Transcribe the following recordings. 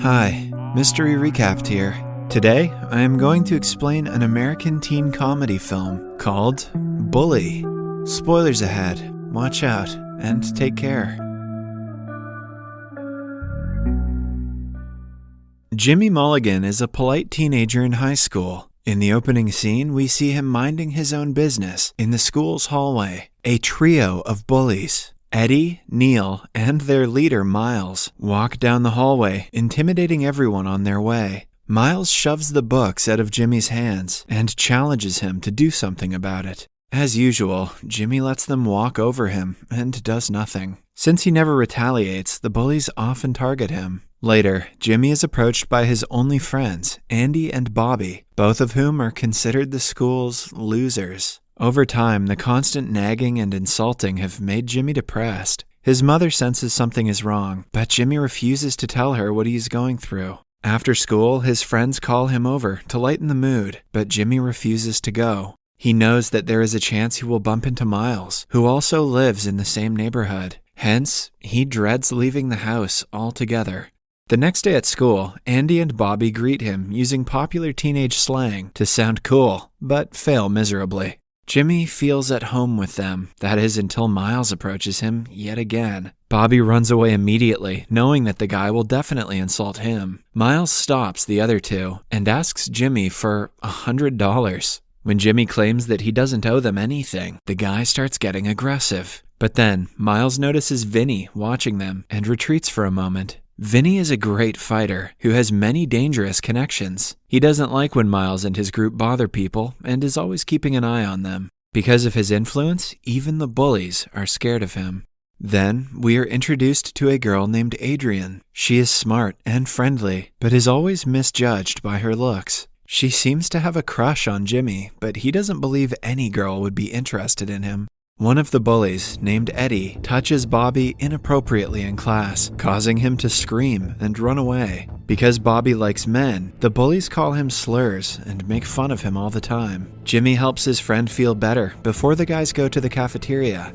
Hi, Mystery Recapped here. Today, I am going to explain an American teen comedy film called Bully. Spoilers ahead. Watch out and take care. Jimmy Mulligan is a polite teenager in high school. In the opening scene, we see him minding his own business in the school's hallway. A trio of bullies, Eddie, Neil, and their leader, Miles, walk down the hallway, intimidating everyone on their way. Miles shoves the books out of Jimmy's hands and challenges him to do something about it. As usual, Jimmy lets them walk over him and does nothing. Since he never retaliates, the bullies often target him. Later, Jimmy is approached by his only friends, Andy and Bobby, both of whom are considered the school's losers. Over time, the constant nagging and insulting have made Jimmy depressed. His mother senses something is wrong, but Jimmy refuses to tell her what he is going through. After school, his friends call him over to lighten the mood, but Jimmy refuses to go. He knows that there is a chance he will bump into Miles, who also lives in the same neighborhood. Hence, he dreads leaving the house altogether. The next day at school, Andy and Bobby greet him using popular teenage slang to sound cool, but fail miserably. Jimmy feels at home with them, that is, until Miles approaches him yet again. Bobby runs away immediately, knowing that the guy will definitely insult him. Miles stops the other two and asks Jimmy for a hundred dollars. When Jimmy claims that he doesn't owe them anything, the guy starts getting aggressive. But then, Miles notices Vinny watching them and retreats for a moment. Vinny is a great fighter who has many dangerous connections. He doesn't like when Miles and his group bother people and is always keeping an eye on them. Because of his influence, even the bullies are scared of him. Then we are introduced to a girl named Adrian. She is smart and friendly, but is always misjudged by her looks. She seems to have a crush on Jimmy, but he doesn't believe any girl would be interested in him. One of the bullies, named Eddie, touches Bobby inappropriately in class, causing him to scream and run away. Because Bobby likes men, the bullies call him slurs and make fun of him all the time. Jimmy helps his friend feel better before the guys go to the cafeteria.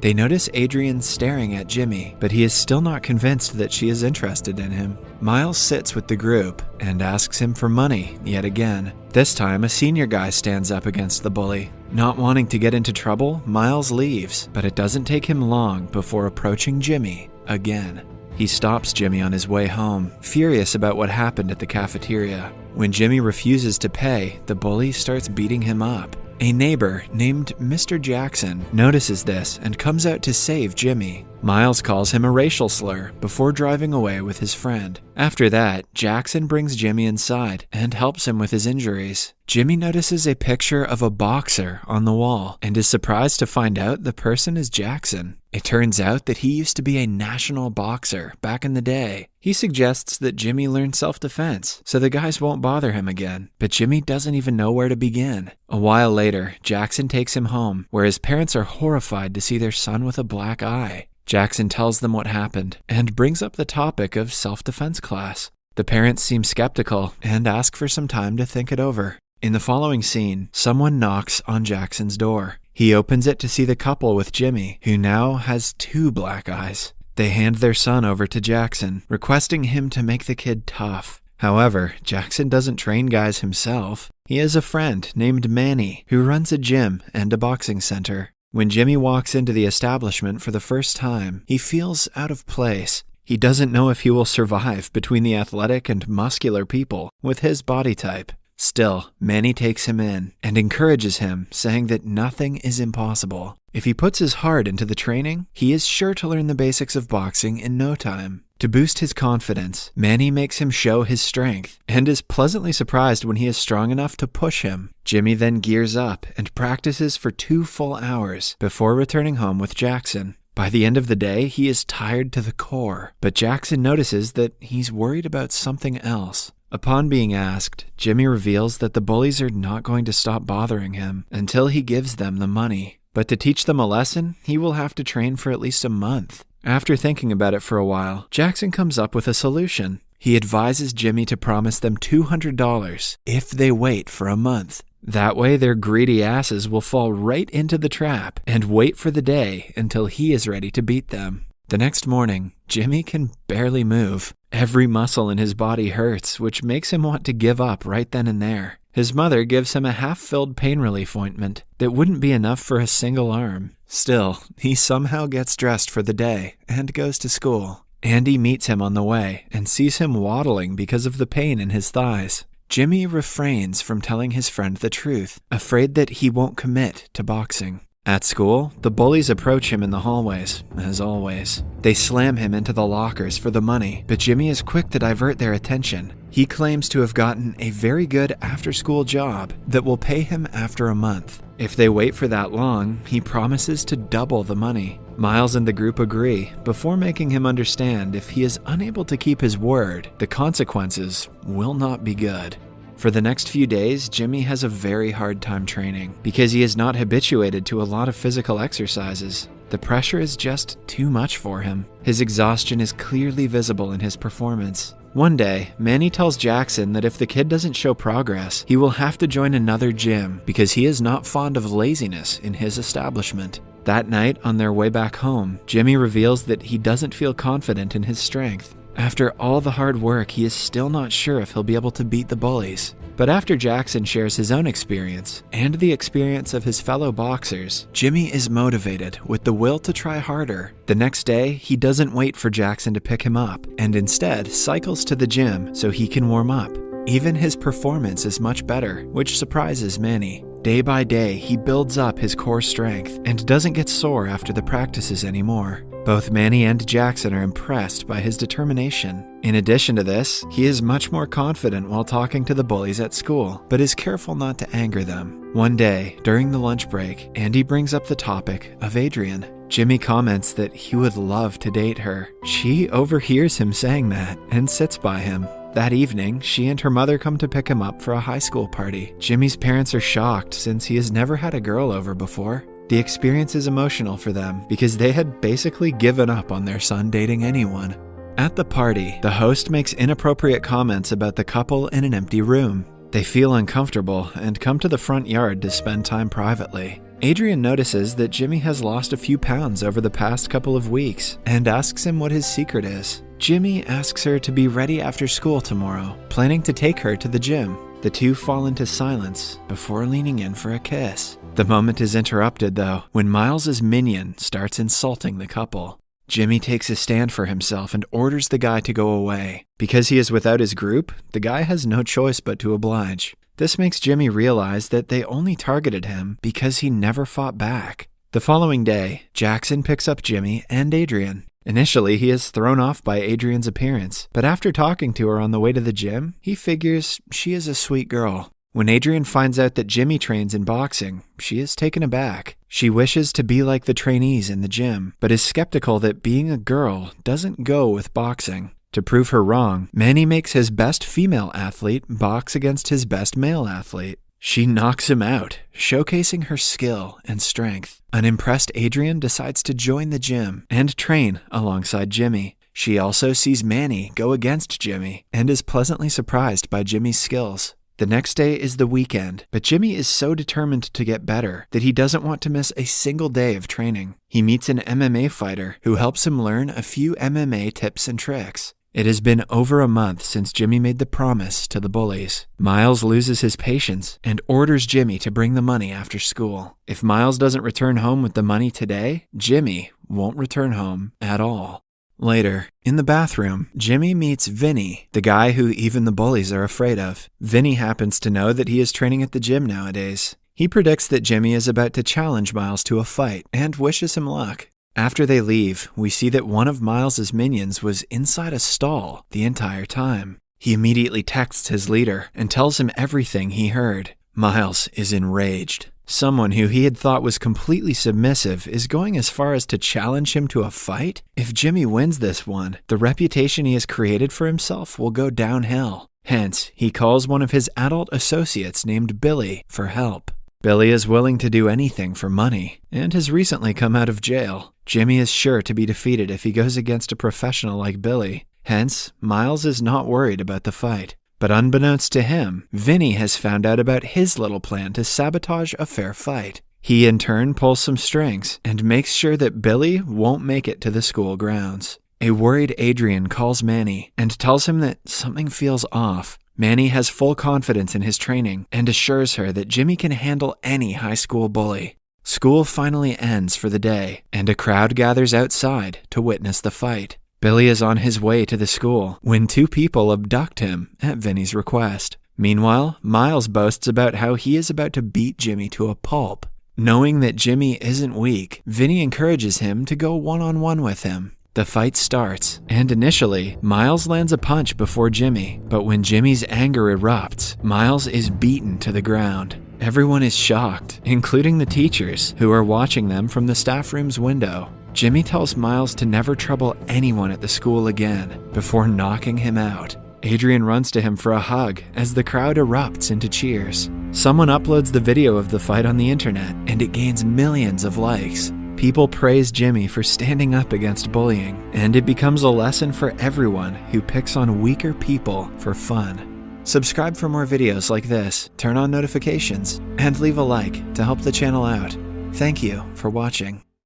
They notice Adrian staring at Jimmy, but he is still not convinced that she is interested in him. Miles sits with the group and asks him for money yet again. This time, a senior guy stands up against the bully. Not wanting to get into trouble, Miles leaves, but it doesn't take him long before approaching Jimmy again. He stops Jimmy on his way home, furious about what happened at the cafeteria. When Jimmy refuses to pay, the bully starts beating him up. A neighbor named Mr. Jackson notices this and comes out to save Jimmy. Miles calls him a racial slur before driving away with his friend. After that, Jackson brings Jimmy inside and helps him with his injuries. Jimmy notices a picture of a boxer on the wall and is surprised to find out the person is Jackson. It turns out that he used to be a national boxer back in the day. He suggests that Jimmy learn self defense so the guys won't bother him again, but Jimmy doesn't even know where to begin. A while later, Jackson takes him home, where his parents are horrified to see their son with a black eye. Jackson tells them what happened and brings up the topic of self defense class. The parents seem skeptical and ask for some time to think it over. In the following scene, someone knocks on Jackson's door. He opens it to see the couple with Jimmy, who now has two black eyes. They hand their son over to Jackson, requesting him to make the kid tough. However, Jackson doesn't train guys himself. He has a friend named Manny who runs a gym and a boxing center. When Jimmy walks into the establishment for the first time, he feels out of place. He doesn't know if he will survive between the athletic and muscular people with his body type. Still, Manny takes him in and encourages him, saying that nothing is impossible. If he puts his heart into the training, he is sure to learn the basics of boxing in no time. To boost his confidence, Manny makes him show his strength and is pleasantly surprised when he is strong enough to push him. Jimmy then gears up and practices for two full hours before returning home with Jackson. By the end of the day, he is tired to the core, but Jackson notices that he's worried about something else. Upon being asked, Jimmy reveals that the bullies are not going to stop bothering him until he gives them the money. But to teach them a lesson, he will have to train for at least a month. After thinking about it for a while, Jackson comes up with a solution. He advises Jimmy to promise them $200 if they wait for a month. That way, their greedy asses will fall right into the trap and wait for the day until he is ready to beat them. The next morning, Jimmy can barely move. Every muscle in his body hurts, which makes him want to give up right then and there. His mother gives him a half filled pain relief ointment that wouldn't be enough for a single arm. Still, he somehow gets dressed for the day and goes to school. Andy meets him on the way and sees him waddling because of the pain in his thighs. Jimmy refrains from telling his friend the truth, afraid that he won't commit to boxing. At school, the bullies approach him in the hallways, as always. They slam him into the lockers for the money, but Jimmy is quick to divert their attention. He claims to have gotten a very good after school job that will pay him after a month. If they wait for that long, he promises to double the money. Miles and the group agree before making him understand if he is unable to keep his word, the consequences will not be good. For the next few days, Jimmy has a very hard time training because he is not habituated to a lot of physical exercises. The pressure is just too much for him. His exhaustion is clearly visible in his performance. One day, Manny tells Jackson that if the kid doesn't show progress, he will have to join another gym because he is not fond of laziness in his establishment. That night, on their way back home, Jimmy reveals that he doesn't feel confident in his strength. After all the hard work, he is still not sure if he'll be able to beat the bullies. But after Jackson shares his own experience and the experience of his fellow boxers, Jimmy is motivated with the will to try harder. The next day, he doesn't wait for Jackson to pick him up and instead cycles to the gym so he can warm up. Even his performance is much better, which surprises Manny. Day by day, he builds up his core strength and doesn't get sore after the practices anymore. Both Manny and Jackson are impressed by his determination. In addition to this, he is much more confident while talking to the bullies at school, but is careful not to anger them. One day, during the lunch break, Andy brings up the topic of Adrian. Jimmy comments that he would love to date her. She overhears him saying that and sits by him. That evening, she and her mother come to pick him up for a high school party. Jimmy's parents are shocked since he has never had a girl over before. The experience is emotional for them because they had basically given up on their son dating anyone. At the party, the host makes inappropriate comments about the couple in an empty room. They feel uncomfortable and come to the front yard to spend time privately. Adrian notices that Jimmy has lost a few pounds over the past couple of weeks and asks him what his secret is. Jimmy asks her to be ready after school tomorrow, planning to take her to the gym. The two fall into silence before leaning in for a kiss. The moment is interrupted, though, when Miles's minion starts insulting the couple. Jimmy takes a stand for himself and orders the guy to go away. Because he is without his group, the guy has no choice but to oblige. This makes Jimmy realize that they only targeted him because he never fought back. The following day, Jackson picks up Jimmy and Adrian. Initially, he is thrown off by Adrian's appearance, but after talking to her on the way to the gym, he figures she is a sweet girl. When Adrian finds out that Jimmy trains in boxing, she is taken aback. She wishes to be like the trainees in the gym, but is skeptical that being a girl doesn't go with boxing. To prove her wrong, Manny makes his best female athlete box against his best male athlete. She knocks him out, showcasing her skill and strength. Unimpressed Adrian decides to join the gym and train alongside Jimmy. She also sees Manny go against Jimmy and is pleasantly surprised by Jimmy's skills. The next day is the weekend, but Jimmy is so determined to get better that he doesn't want to miss a single day of training. He meets an MMA fighter who helps him learn a few MMA tips and tricks. It has been over a month since Jimmy made the promise to the bullies. Miles loses his patience and orders Jimmy to bring the money after school. If Miles doesn't return home with the money today, Jimmy won't return home at all. Later, in the bathroom, Jimmy meets Vinny, the guy who even the bullies are afraid of. Vinny happens to know that he is training at the gym nowadays. He predicts that Jimmy is about to challenge Miles to a fight and wishes him luck. After they leave, we see that one of Miles's minions was inside a stall the entire time. He immediately texts his leader and tells him everything he heard. Miles is enraged. Someone who he had thought was completely submissive is going as far as to challenge him to a fight? If Jimmy wins this one, the reputation he has created for himself will go downhill. Hence, he calls one of his adult associates named Billy for help. Billy is willing to do anything for money and has recently come out of jail. Jimmy is sure to be defeated if he goes against a professional like Billy. Hence, Miles is not worried about the fight. But unbeknownst to him, Vinny has found out about his little plan to sabotage a fair fight. He in turn pulls some strings and makes sure that Billy won't make it to the school grounds. A worried Adrian calls Manny and tells him that something feels off. Manny has full confidence in his training and assures her that Jimmy can handle any high school bully. School finally ends for the day, and a crowd gathers outside to witness the fight. Billy is on his way to the school when two people abduct him at Vinny's request. Meanwhile, Miles boasts about how he is about to beat Jimmy to a pulp. Knowing that Jimmy isn't weak, Vinny encourages him to go one on one with him. The fight starts, and initially, Miles lands a punch before Jimmy, but when Jimmy's anger erupts, Miles is beaten to the ground. Everyone is shocked, including the teachers, who are watching them from the staff room's window. Jimmy tells Miles to never trouble anyone at the school again before knocking him out. Adrian runs to him for a hug as the crowd erupts into cheers. Someone uploads the video of the fight on the internet and it gains millions of likes. People praise Jimmy for standing up against bullying, and it becomes a lesson for everyone who picks on weaker people for fun. Subscribe for more videos like this, turn on notifications, and leave a like to help the channel out. Thank you for watching.